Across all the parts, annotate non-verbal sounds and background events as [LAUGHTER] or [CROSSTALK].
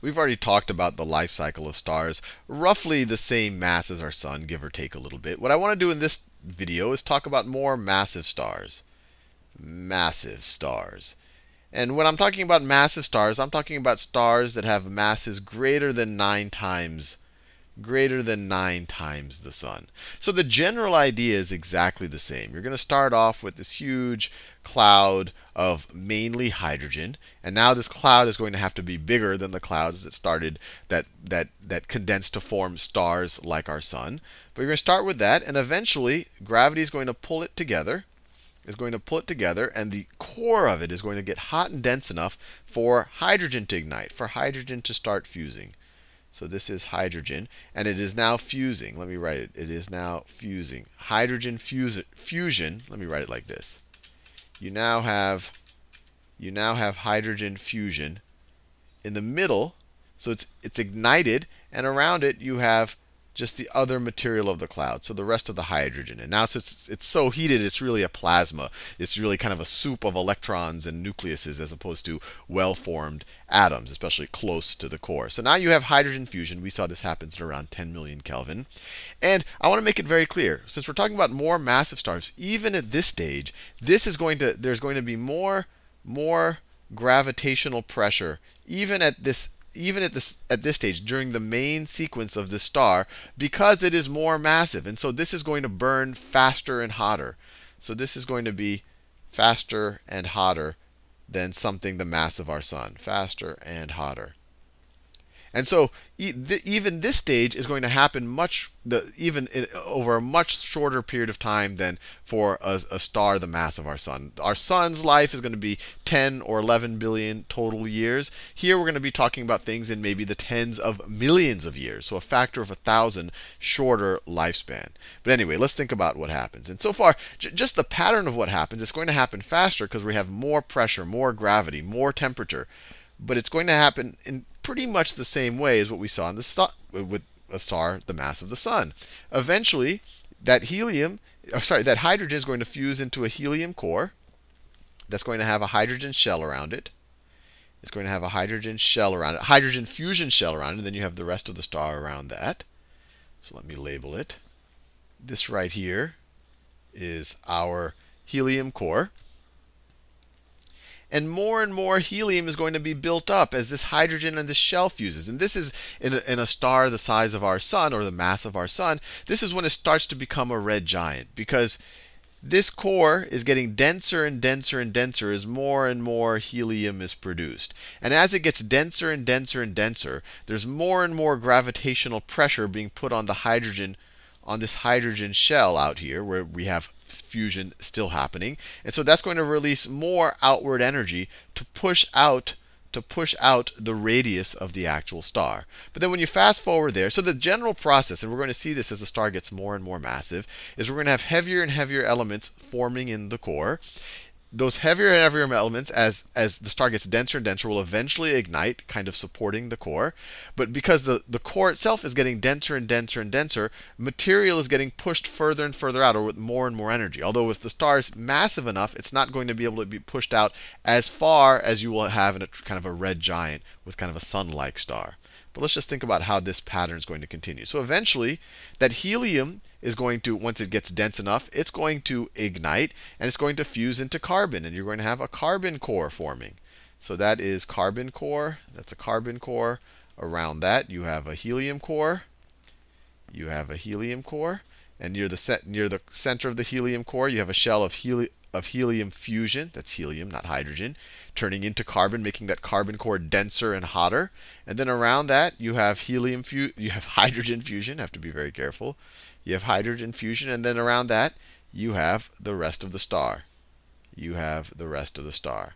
we've already talked about the life cycle of stars, roughly the same mass as our sun, give or take a little bit. What I want to do in this video is talk about more massive stars. Massive stars. And when I'm talking about massive stars, I'm talking about stars that have masses greater than 9 times greater than 9 times the sun. So the general idea is exactly the same. You're going to start off with this huge cloud of mainly hydrogen, and now this cloud is going to have to be bigger than the clouds that started that that that condensed to form stars like our sun. But you're going to start with that, and eventually gravity is going to pull it together is going to pull it together, and the core of it is going to get hot and dense enough for hydrogen to ignite, for hydrogen to start fusing. So this is hydrogen, and it is now fusing. Let me write it. It is now fusing. Hydrogen fuse, fusion. Let me write it like this. You now have you now have hydrogen fusion in the middle, so it's it's ignited, and around it you have just the other material of the cloud, so the rest of the hydrogen. And now since it's, so heated, it's really a plasma. It's really kind of a soup of electrons and nucleuses as opposed to well-formed atoms, especially close to the core. So now you have hydrogen fusion. We saw this happens at around 10 million Kelvin. And I want to make it very clear, since we're talking about more massive stars, even at this stage, this is going to there's going to be more more gravitational pressure even at this even at this at this stage during the main sequence of the star because it is more massive. And so this is going to burn faster and hotter. So this is going to be faster and hotter than something the mass of our sun. Faster and hotter. And so even this stage is going to happen much the, even in, over a much shorter period of time than for a, a, star the mass of our sun. Our sun's life is going to be 10 or 11 billion total years. Here we're going to be talking about things in maybe the tens of millions of years, so a factor of a thousand shorter lifespan. But anyway, let's think about what happens. And so far, just the pattern of what happens, it's going to happen faster because we have more pressure, more gravity, more temperature. But it's going to happen in pretty much the same way as what we saw in the star, with a star the mass of the sun. Eventually, that helium, or sorry, that hydrogen is going to fuse into a helium core. That's going to have a hydrogen shell around it. It's going to have a hydrogen shell around it, hydrogen fusion shell around it, and then you have the rest of the star around that. So let me label it. This right here is our helium core. And more and more helium is going to be built up as this hydrogen and this shell fuses. And this is in a, in a star the size of our sun, or the mass of our sun, this is when it starts to become a red giant. Because this core is getting denser and denser and denser as more and more helium is produced. And as it gets denser and denser and denser, there's more and more gravitational pressure being put on the hydrogen on this hydrogen shell out here, where we have fusion still happening. And so that's going to release more outward energy to push out to push out the radius of the actual star. But then when you fast forward there, so the general process, and we're going to see this as the star gets more and more massive, is we're going to have heavier and heavier elements forming in the core those heavier and heavier elements, as, as the star gets denser and denser, will eventually ignite, kind of supporting the core. But because the, the core itself is getting denser and denser and denser, material is getting pushed further and further out, or with more and more energy. Although if the star is massive enough, it's not going to be able to be pushed out as far as you will have in a kind of a red giant with kind of a sun-like star. But let's just think about how this pattern is going to continue. So eventually, that helium is going to, once it gets dense enough, it's going to ignite, and it's going to fuse into carbon. And you're going to have a carbon core forming. So that is carbon core. That's a carbon core. Around that, you have a helium core. You have a helium core. And near the, near the center of the helium core, you have a shell of helium of helium fusion, that's helium, not hydrogen, turning into carbon, making that carbon core denser and hotter. And then around that, you have helium fu you have [LAUGHS] hydrogen fusion, have to be very careful. You have hydrogen fusion, and then around that, you have the rest of the star. You have the rest of the star.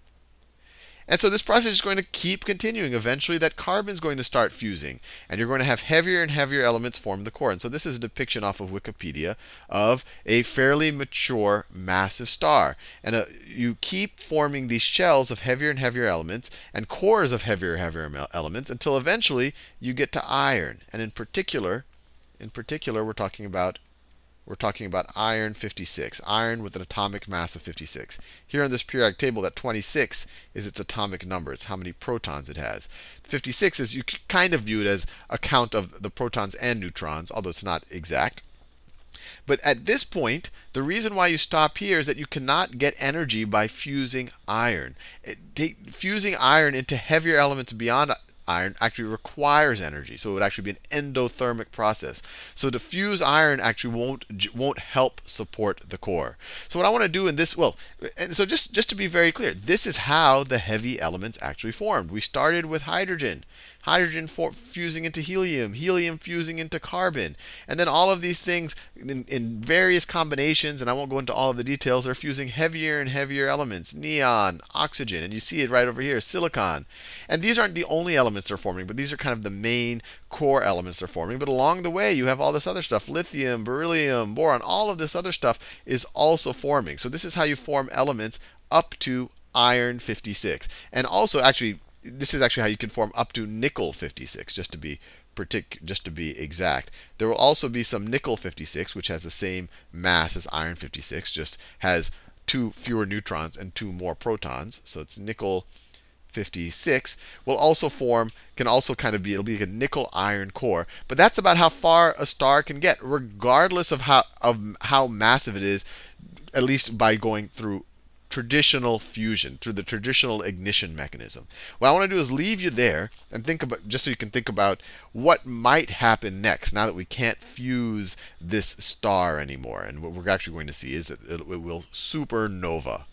And so this process is going to keep continuing. Eventually, that carbon is going to start fusing. And you're going to have heavier and heavier elements form the core. And so this is a depiction off of Wikipedia of a fairly mature massive star. And uh, you keep forming these shells of heavier and heavier elements and cores of heavier and heavier elements until eventually you get to iron. And in particular, in particular, we're talking about we're talking about iron 56, iron with an atomic mass of 56. Here on this periodic table, that 26 is its atomic number. It's how many protons it has. 56 is you kind of view it as a count of the protons and neutrons, although it's not exact. But at this point, the reason why you stop here is that you cannot get energy by fusing iron. It, fusing iron into heavier elements beyond iron actually requires energy. So it would actually be an endothermic process. So to fuse iron actually won't won't help support the core. So what I want to do in this, well, and so just just to be very clear, this is how the heavy elements actually formed. We started with hydrogen hydrogen fusing into helium, helium fusing into carbon. And then all of these things in, in, various combinations, and I won't go into all of the details, are fusing heavier and heavier elements neon, oxygen, and you see it right over here, silicon. And these aren't the only elements they're forming, but these are kind of the main core elements they're forming. But along the way, you have all this other stuff lithium, beryllium, boron, all of this other stuff is also forming. So this is how you form elements up to iron 56. And also, actually, this is actually how you can form up to nickel 56, just to be partic- just to be exact. There will also be some nickel 56, which has the same mass as iron 56, just has two fewer neutrons and two more protons. So it's nickel 56 will also form, can also kind of be, it'll be like a nickel iron core. But that's about how far a star can get, regardless of how, of how massive it is, at least by going through traditional fusion, through the traditional ignition mechanism. What I want to do is leave you there and think about, just so you can think about what might happen next now that we can't fuse this star anymore. And what we're actually going to see is that it, it will supernova.